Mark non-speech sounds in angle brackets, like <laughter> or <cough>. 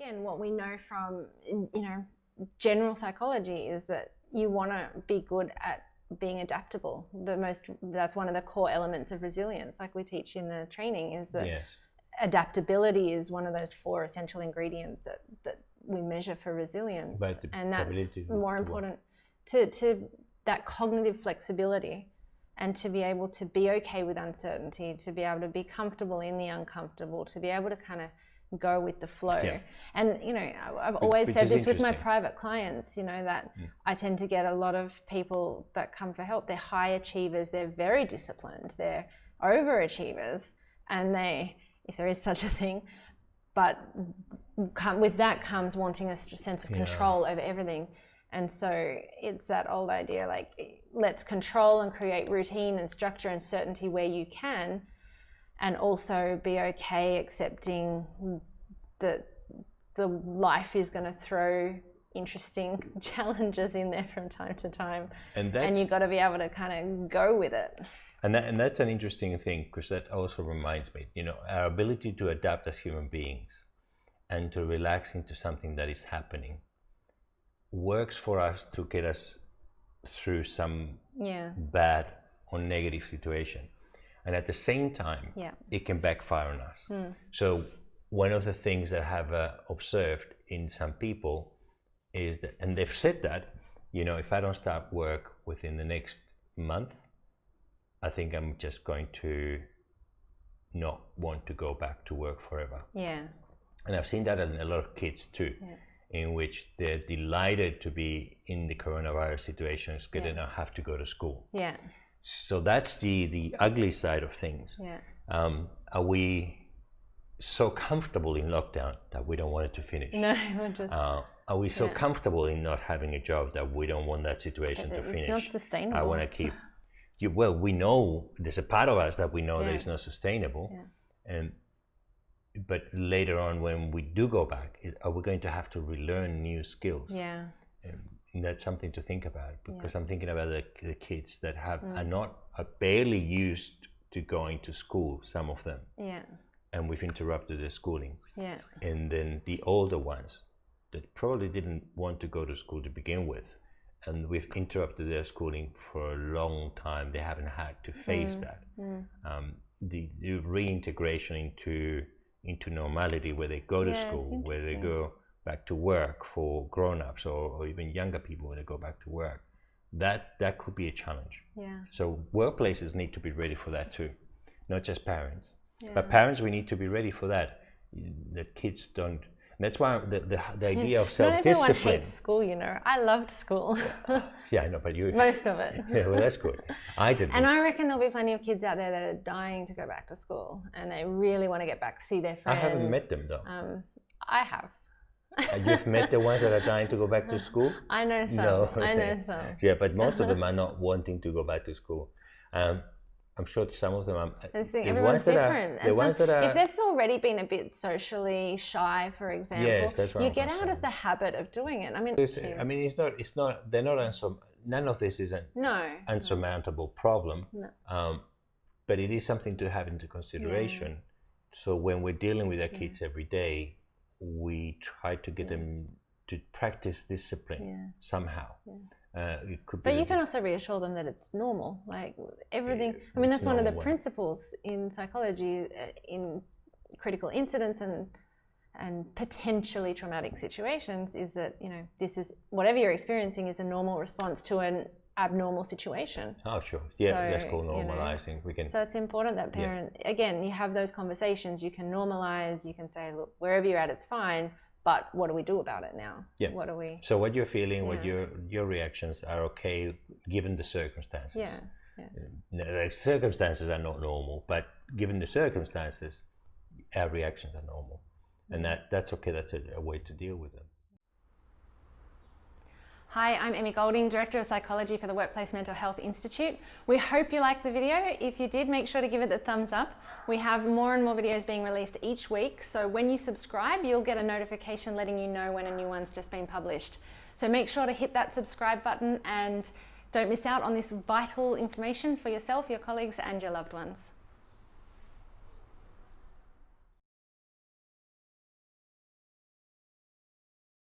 again, what we know from you know general psychology is that you want to be good at being adaptable. The most that's one of the core elements of resilience, like we teach in the training, is that Yes. adaptability is one of those four essential ingredients that that we measure for resilience, and that's more important to to that cognitive flexibility and to be able to be okay with uncertainty, to be able to be comfortable in the uncomfortable, to be able to kind of go with the flow. Yeah. And you know, I've always which said this with my private clients, you know, that Mm. I tend to get a lot of people that come for help. They're high achievers, they're very disciplined, they're overachievers, and they, if there is such a thing, but come, with that comes wanting a sense of Yeah. control over everything. And so it's that old idea like, let's control and create routine and structure and certainty where you can, and also be okay accepting that the life is going to throw interesting <laughs> challenges in there from time to time. And that's and you've got to be able to kind of go with it. And, that, and that's an interesting thing because that also reminds me, you know, our ability to adapt as human beings and to relax into something that is happening works for us to get us through some yeah bad or negative situation. And at the same time, yeah it can backfire on us. Hmm. So one of the things that I have uh, observed in some people is that, and they've said that, you know, if I don't start work within the next month, I think I'm just going to not want to go back to work forever. yeah And I've seen that in a lot of kids too, Yeah. In which they're delighted to be in the coronavirus situations because they don't have to go to school. yeah So that's the, the ugly side of things. yeah Um, are we so comfortable in lockdown that we don't want it to finish? no <laughs> we're just Uh, are we so Yeah. comfortable in not having a job that we don't want that situation to finish? it's not sustainable I want to keep. You, well, we know there's a part of us that we know that it's not sustainable, Yeah. and but later on when we do go back, is, are we going to have to relearn new skills? yeah And that's something to think about because I'm thinking about the, the kids that have Mm. are not are barely used to going to school. Some of them yeah and we've interrupted their schooling. yeah And then the older ones that probably didn't want to go to school to begin with, and we've interrupted their schooling for a long time. They haven't had to face Mm. that. Mm. Um, the, the reintegration into into normality, where they go to Yeah, school, where they go back to work for grown-ups or, or even younger people, where they go back to work. That that could be a challenge. yeah So workplaces need to be ready for that too, not just parents. yeah But parents, we need to be ready for that. That kids don't. That's why the, the, the idea of not everyone self-discipline. hates school you know i loved school <laughs> Yeah, I know, but you. <laughs> most of it Yeah, well, that's good. I <laughs> didn't. And I reckon there'll be plenty of kids out there that are dying to go back to school and they really want to get back, see their friends. I haven't met them though. Um, I have. Uh, You've met the ones that are dying to go back to school. I know some. No, I know some. Yeah, but most of them are not wanting to go back to school. Um, I'm sure some of them are. I think the everyone's ones that are- different. the and some, are. if they've already been a bit socially shy, for example, that's what you get out of the habit of doing it. I mean, It's- I mean, it's not. It's not. They're not unsur- None of this is an no. unsurmountable problem. No. Um, but it is something to have into consideration. So when we're dealing with our kids every day, we try to get Yeah. them to practice discipline Yeah. somehow. Yeah. Uh, it could be But you can also reassure them that it's normal. Like everything. Yeah, I mean, that's one of the normal. principles in psychology uh, in critical incidents and and potentially traumatic situations is that you know this is whatever you're experiencing is a normal response to an abnormal situation. Oh, sure. Yeah, that's So, called you know, normalizing. we can. So it's important that Yeah. parent again you have those conversations. You can normalize. You can say, look, wherever you're at, it's fine. But what do we do about it now? Yeah. What do we? So what you're feeling, what your your reactions are okay given the circumstances. Yeah. No, The circumstances are not normal, but given the circumstances, our reactions are normal, and mm-hmm. that that's okay. That's a, a way to deal with them. Hi, I'm Emmy Golding, Director of Psychology for the Workplace Mental Health Institute. We hope you liked the video. If you did, make sure to give it the thumbs up. We have more and more videos being released each week, so when you subscribe, you'll get a notification letting you know when a new one's just been published. So make sure to hit that subscribe button and don't miss out on this vital information for yourself, your colleagues, and your loved ones.